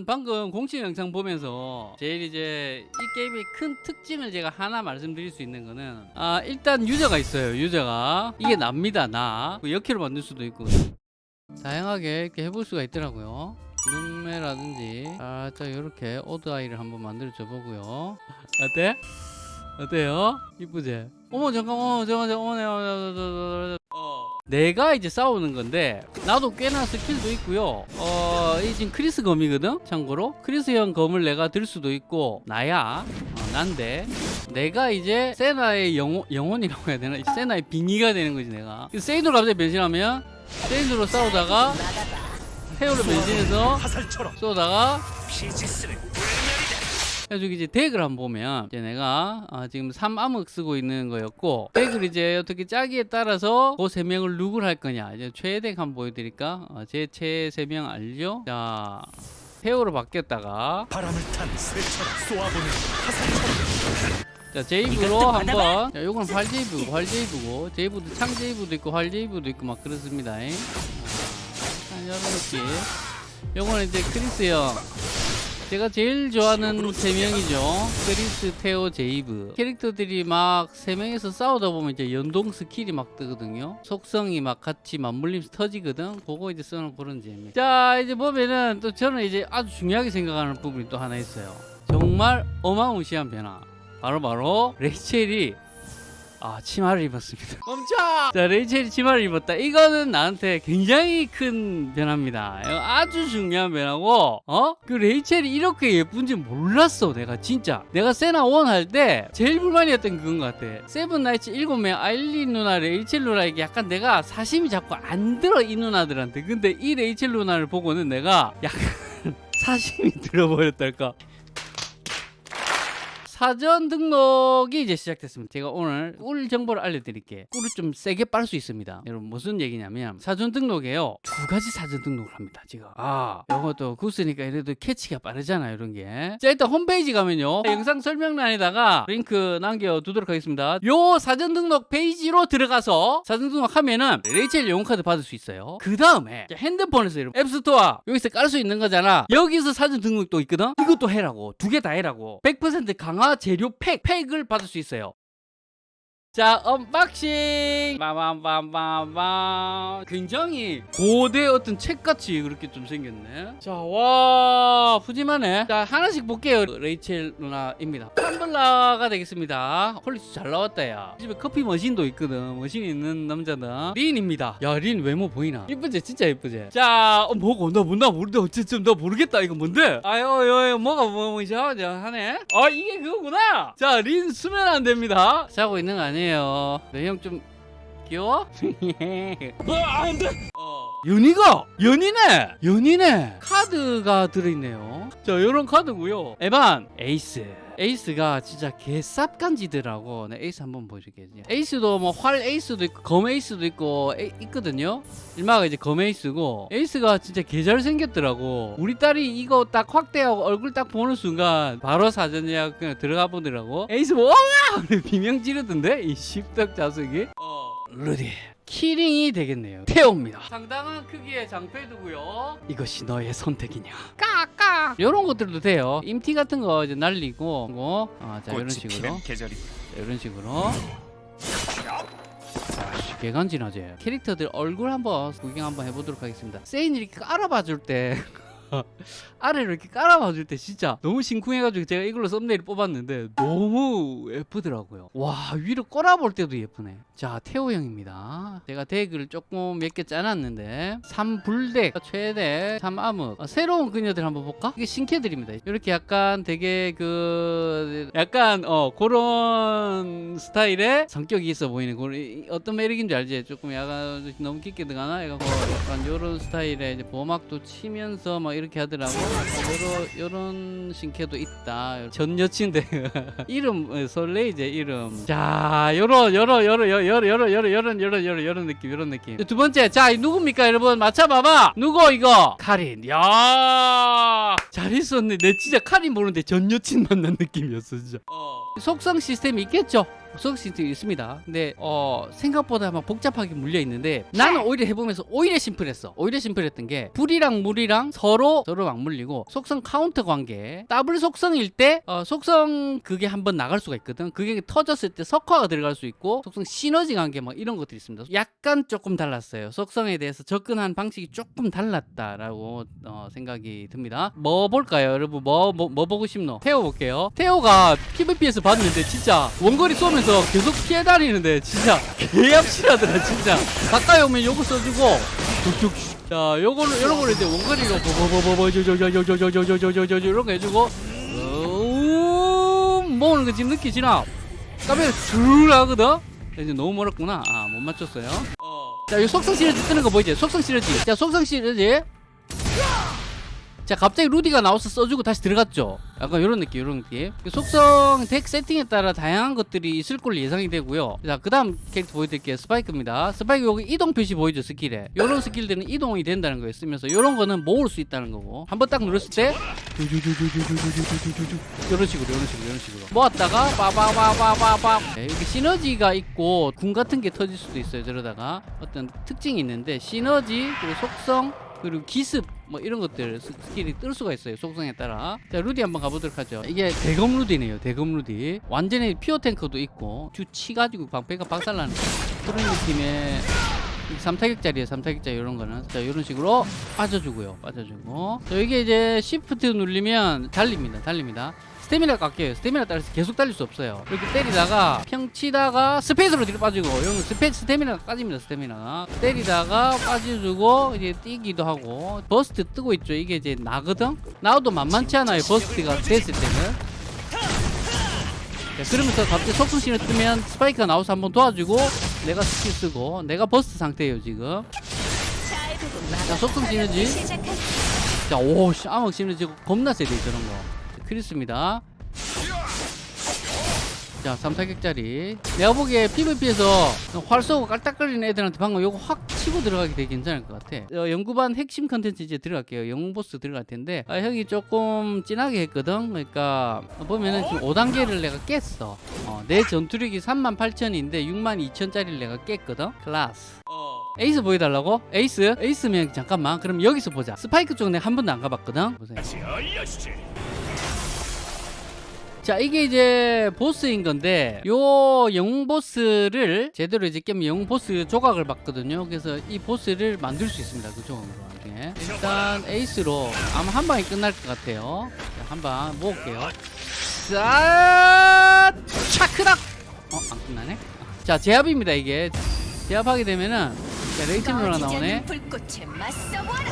일단 방금 공식 영상 보면서 제일 이제 이 게임의 큰 특징을 제가 하나 말씀드릴 수 있는 거는 아 일단 유저가 있어요 유저가 이게 납니다 나 여캐로 만들 수도 있고 다양하게 이렇게 해볼 수가 있더라고요 눈매라든지 살짝 이렇게 odd eye를 한번 만들어 줘 보고요 어때? 어때요? 이쁘지? 어머 잠깐 어머 잠깐 어머, 내가 이제 싸우는 건데 나도 꽤나 스킬도 있고요. 어, 이 지금 크리스 검이거든 참고로. 크리스형 검을 내가 들 수도 있고 나야 어, 난데. 내가 이제 세나의 영혼, 영혼이라고 해야 되나? 세나의 빙의가 되는 거지 내가. 세이드로 갑자기 변신하면 세이드로 싸우다가 헤어로 변신해서 쏘다가 그래가지고 이제 덱을 한번 보면 이제 내가 아, 지금 3암흑 쓰고 있는 거였고 덱을 이제 어떻게 짜기에 따라서 그 세 명을 누굴 할 거냐. 이제 최애 덱 한번 보여드릴까? 어, 제 최애 세명 알죠? 자 페어로 바뀌었다가. 바람을 탄 새처럼 쏘아보는 화살처럼. 자 제이브로 한번. 자 요거는 활 제이브고 활 제이브고. 제이브도 창 제이브도 있고 활 제이브도 있고 막 그렇습니다. 잉. 자, 이런 느낌 요거는 이제 크리스 형 제가 제일 좋아하는 세 명이죠. 크리스, 테오, 제이브. 캐릭터들이 막 세 명이서 싸우다 보면 이제 연동 스킬이 막 뜨거든요. 속성이 막 같이 맞물리면서 터지거든. 그거 이제 쓰는 그런 재미. 자 이제 보면은 또 저는 이제 아주 중요하게 생각하는 부분이 또 하나 있어요. 정말 어마무시한 변화. 바로바로 레이첼이 아 치마를 입었습니다. 멈춰! 자 레이첼이 치마를 입었다. 이거는 나한테 굉장히 큰 변화입니다. 이거 아주 중요한 변화고 어? 그 레이첼이 이렇게 예쁜지 몰랐어 내가 진짜. 내가 세나 원 할 때 제일 불만이었던 그건 것 같아. 세븐 나이츠 일곱 명 아일린 누나 레이첼 누나에게 약간 내가 사심이 자꾸 안 들어 이 누나들한테. 근데 이 레이첼 누나를 보고는 내가 약간 사심이 들어버렸달까 사전 등록이 이제 시작됐습니다. 제가 오늘 꿀 정보를 알려드릴게요. 꿀을 좀 세게 빨 수 있습니다. 여러분 무슨 얘기냐면 사전 등록에요. 두 가지 사전 등록을 합니다. 지금 아 이것도 고수니까 이래도 캐치가 빠르잖아요. 이런 게. 자 일단 홈페이지 가면요. 영상 설명란에다가 링크 남겨두도록 하겠습니다. 요 사전 등록 페이지로 들어가서 사전 등록하면은 레이첼 영웅카드 받을 수 있어요. 그 다음에 핸드폰에서 여러분 앱스토어 여기서 깔 수 있는 거잖아. 여기서 사전 등록도 있거든. 이것도 해라고 두 개 다 해라고 100% 강화 재료 팩 팩을 받을 수 있어요. 자 unboxing! 빠밤빰빰빰. 굉장히 고대 어떤 책같이 그렇게 좀 생겼네. 자와 푸짐하네. 자 하나씩 볼게요. 레이첼 누나입니다. 텀블러가 되겠습니다. 퀄리티 잘 나왔다 야 집에 커피 머신도 있거든. 머신 있는 남자다. 린입니다. 야 린 외모 보이나? 이쁘지? 진짜 이쁘지? 자 어, 뭐고? 나 뭔가 모르는데 어쨌든 나 모르겠다. 이거 뭔데? 아유 요 뭐가 뭐 이상하지 하네? 아 이게 그거구나! 자 린 수면 안 됩니다. 자고 있는 거 아니 에요. 내 형 좀 귀여워? 아 안돼! 연이가! 연이네! 연이네! 카드가 들어있네요. 자 요런 카드고요. 에반 에이스 에이스가 진짜 개쌉간지더라고 네, 에이스 한번 보여줄게요 에이스도 뭐 활 에이스도 있고 검 에이스도 있고 에, 있거든요. 일마가 이제 검 에이스고 에이스가 진짜 개 잘 생겼더라고. 우리 딸이 이거 딱 확대하고 얼굴 딱 보는 순간 바로 사전 예약 그냥 들어가 보더라고. 에이스 뭐 비명 지르던데? 이 십덕 자석이? 어 루디 키링이 되겠네요. 테옵니다. 상당한 크기의 장패드고요. 이것이 너의 선택이냐? 까까. 이런 것들도 돼요. 임티 같은 거 이제 날리고 뭐, 아, 자 이런 식으로. 자, 이런 식으로. 자, 개간지나지 캐릭터들 얼굴 한번 구경 한번 해보도록 하겠습니다. 세인이 이렇게 깔아봐 줄 때 아래로 이렇게 깔아봐 줄 때 진짜 너무 심쿵해가지고 제가 이걸로 썸네일 뽑았는데 너무 예쁘더라고요. 와 위로 꼬라볼 때도 예쁘네. 자 테오 형입니다. 제가 덱을 조금 몇 개 짜놨는데 3불덱 최대 3암흑 어, 새로운 그녀들 한번 볼까? 이게 신캐들입니다. 이렇게 약간 되게 그 약간 어 그런 스타일의 성격이 있어 보이는 그런 이- 어떤 매력인 줄 알지? 조금 약간 너무 깊게 들어가나? 약간, 약간 요런 스타일의 이제 보막도 치면서 막 이렇게 하더라고. 요런 요런 신캐도 있다. 전 여친데 이름 어, 설레이제 이름. 자 요런 요런 요런 요런 요런 요런 요런 요런 요런 요런 느낌 요런 느낌. 두 번째 자이 누굽니까 여러분 맞춰봐봐. 누구 이거? 카린. 야 잘했었네. 내 진짜 카린 보는데 전 여친 만난 느낌이었어 진짜. 속성 시스템이 있겠죠? 속성 시스템이 있습니다. 근데 어 생각보다 막 복잡하게 물려 있는데 나는 오히려 해보면서 오히려 심플했어. 오히려 심플했던 게 불이랑 물이랑 서로 서로 맞물리고 속성 카운터 관계 더블 속성일 때 어, 속성 그게 한번 나갈 수가 있거든. 그게 터졌을 때 석화가 들어갈 수 있고 속성 시너지 관계 막 이런 것들이 있습니다. 약간 조금 달랐어요. 속성에 대해서 접근한 방식이 조금 달랐다라고 어, 생각이 듭니다. 뭐 볼까요, 여러분? 뭐 뭐 뭐 보고 싶노? 테오 볼게요. 테오가 PVP에서 봤는데 진짜 원거리 쏘면서 계속 피해 다니는데 진짜 개얍실하더라 진짜. 가까이 오면 요거 써주고. 자, 요거는 요런 거를 이제 원거리로 버버버버버 저저저저저저저저저저 이런 거 해주고 음 모으는 거 지금 느끼지나? 까베 줄 하거든. 이제 너무 멀었구나. 아, 못 맞췄어요. 자, 이 속성 시너지 뜨는 거 보이지? 속성 시너지. 자, 속성 시너지. 자, 갑자기 루디가 나와서 써주고 다시 들어갔죠. 약간 이런 느낌, 이런 느낌. 그 속성 덱 세팅에 따라 다양한 것들이 있을 걸로 예상이 되고요. 자, 그 다음 캐릭터 보여드릴게요. 스파이크입니다. 스파이크 여기 이동 표시 보이죠, 스킬에. 이런 스킬들은 이동이 된다는 거예요. 쓰면서 이런 거는 모을 수 있다는 거고. 한 번 딱 눌렀을 때 이런 식으로, 이런 식으로, 이런 식으로. 모았다가 빠바바바바바. 네, 여기 시너지가 있고 궁 같은 게 터질 수도 있어요. 저러다가 어떤 특징이 있는데 시너지 그리고 속성 그리고 기습 뭐 이런 것들 스- 스킬이 뜰 수가 있어요 속성에 따라. 자 루디 한번 가보도록 하죠. 이게 대검 루디네요 대검 루디. 완전히 피어 탱커도 있고 주 치가지고 방패가 박살나는 그런 느낌의 3타격짜리에요 3타격짜리 이런 거는. 자 이런 식으로 빠져주고요 빠져주고. 자 이게 이제 시프트 누르면 달립니다 달립니다 스태미나 깎여요. 스태미나 따라서 계속 달릴 수 없어요. 이렇게 때리다가 평 치다가 스페이스로 뒤로 빠지고 이건 스페 스태미나가 빠집니다 스태미나가 때리다가 빠져주고 이제 뛰기도 하고. burst 뜨고 있죠. 이게 이제 나거든? 나도 만만치 않아요 burst가 됐을 때는. 자, 그러면서 갑자기 속성 시너지 뜨면 스파이크가 나와서 한번 도와주고 내가 스킬 쓰고 내가 burst 상태예요 지금. 자 속성 시너지 자, 오, 씨, 암흑 시너지 겁나 세다 저런 거. 크리스입니다. 자, 3타격짜리. 내가 보기에 PVP에서 활 쏘고 깔딱거리는 애들한테 방금 요거 확 치고 들어가기 되게 괜찮을 것 같아. 어, 연구반 핵심 컨텐츠 이제 들어갈게요. 영웅 보스 들어갈 텐데, 아, 형이 조금 진하게 했거든? 그러니까, 보면은 지금 5단계를 내가 깼어. 어, 내 전투력이 38,000인데 62,000짜리를 내가 깼거든? 클라스. 에이스 보여달라고? 에이스? 에이스면 잠깐만 그럼 여기서 보자 스파이크 쪽 내가 한 번도 안 가봤거든 보세요. 자 이게 이제 보스인 건데 요 영웅 보스를 제대로 이제 깨면 영웅 보스 조각을 받거든요. 그래서 이 보스를 만들 수 있습니다 그 조각으로 나중에 일단 에이스로 아마 한 방에 끝날 것 같아요. 한 방 모을게요. 자 차크닥! 어 안 끝나네? 자 제압입니다 이게. 제압하게 되면은 자, 레이첼 누나 나오네.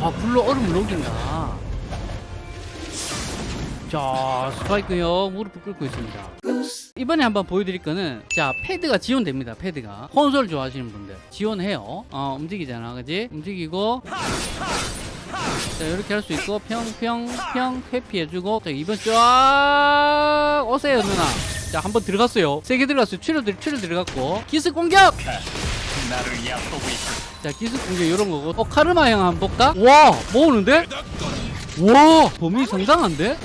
아 불로 얼음을 녹인다 자 스파이크 형 무릎을 꿇고 있습니다. 이번에 한번 보여드릴 거는 자 패드가 지원됩니다 패드가. 콘솔 좋아하시는 분들 지원해요. 어 움직이잖아 그지? 움직이고. 자 이렇게 할 수 있고 평평평 회피해주고. 자 이번 쫙 오세요 누나. 자 한번 들어갔어요. 세개 들어갔어요. 들 출혈 들어갔고. 기습 공격. 자 기습 공격 이런 거고. 어 카르마 형 한번 볼까? 와 모으는데? 와 범위 상당한데?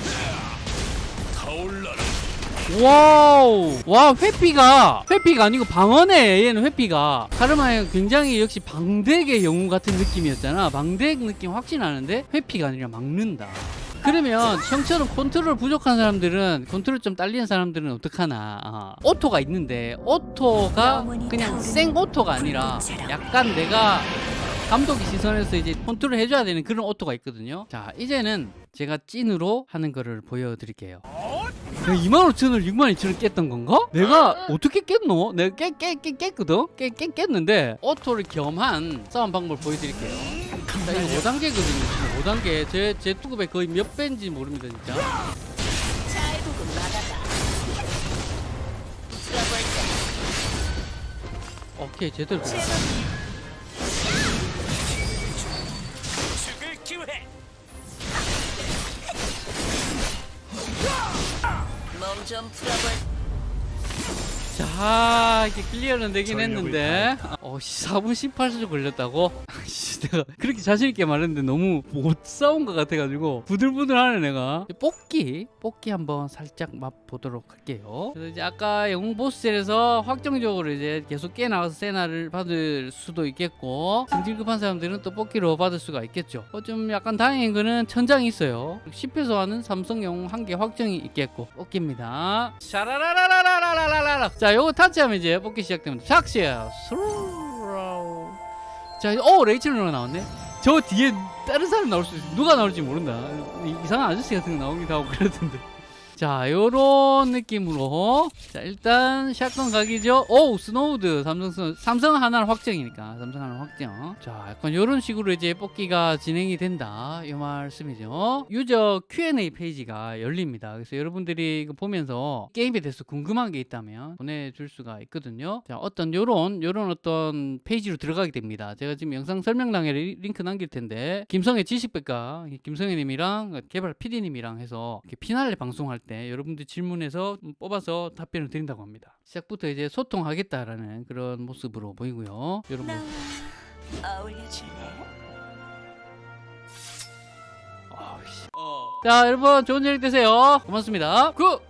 와우 와 회피가 회피가 아니고 방어네 얘는 회피가 카르마 형 굉장히 역시 방덱의 영웅 같은 느낌이었잖아 방덱 느낌 확신 나는데 회피가 아니라 막는다 그러면 형처럼 컨트롤 부족한 사람들은 컨트롤 좀 딸리는 사람들은 어떡하나 어. 오토가 있는데 오토가 그냥 생 오토가 아니라 약간 내가 감독의 시선에서 이제 컨트롤 해줘야 되는 그런 오토가 있거든요. 자, 이제는 제가 찐으로 하는 거를 보여드릴게요. 내가 25,000을 62,000을 깼던 건가? 내가 어떻게 깼노? 내가 깨, 깨, 깨, 깼거든? 깨, 깨, 깼는데 오토를 겸한 싸움 방법을 보여드릴게요. 자, 이거 5단계거든요. 지금 5단계. 제, 제 투급에 거의 몇 배인지 모릅니다, 진짜. 오케이, 제대로. long jump forward. 자, 이게 클리어는 되긴 했는데, 어, 씨, 4분 18초 걸렸다고? 씨, 내가 그렇게 자신있게 말했는데 너무 못 싸운 것 같아가지고, 부들부들하네, 내가. 뽑기, 뽑기 한번 살짝 맛보도록 할게요. 그래서 이제 아까 영웅 보스전에서 확정적으로 이제 계속 깨나가서 세나를 받을 수도 있겠고, 승질 급한 사람들은 또 뽑기로 받을 수가 있겠죠. 어, 좀 약간 다행인 거는 천장이 있어요. 10회소 하는 삼성 영웅 한 개 확정이 있겠고, 뽑기입니다. 샤라라라라라라라라. 자, 요거 타치하면 이제 뽑기 시작됩니다. 착시야. 자, 어 레이첼 누나 나왔네. 저 뒤에 다른 사람 나올 수 있어. 누가 나올지 모른다. 이- 이상한 아저씨 같은 거 나오기도 하고 그러던데. 자, 요런 느낌으로. 자, 일단 shotgun 각이죠. 오, 스노우드. 삼성. 삼성 하나는 확정이니까. 삼성 하나는 확정. 자, 약간 요런 식으로 이제 뽑기가 진행이 된다. 이 말씀이죠. 유저 Q&A 페이지가 열립니다. 그래서 여러분들이 이거 보면서 게임에 대해서 궁금한 게 있다면 보내줄 수가 있거든요. 자, 어떤 요런, 요런 어떤 페이지로 들어가게 됩니다. 제가 지금 영상 설명란에 리- 링크 남길 텐데, 김성회의 지식백과 김성회님이랑 개발 PD님이랑 해서 이렇게 피날레 방송할 때 여러분들 질문해서 뽑아서 답변을 드린다고 합니다. 시작부터 이제 소통하겠다라는 그런 모습으로 보이고요. 여러분. 자, 여러분 좋은 저녁 되세요. 고맙습니다. 굿.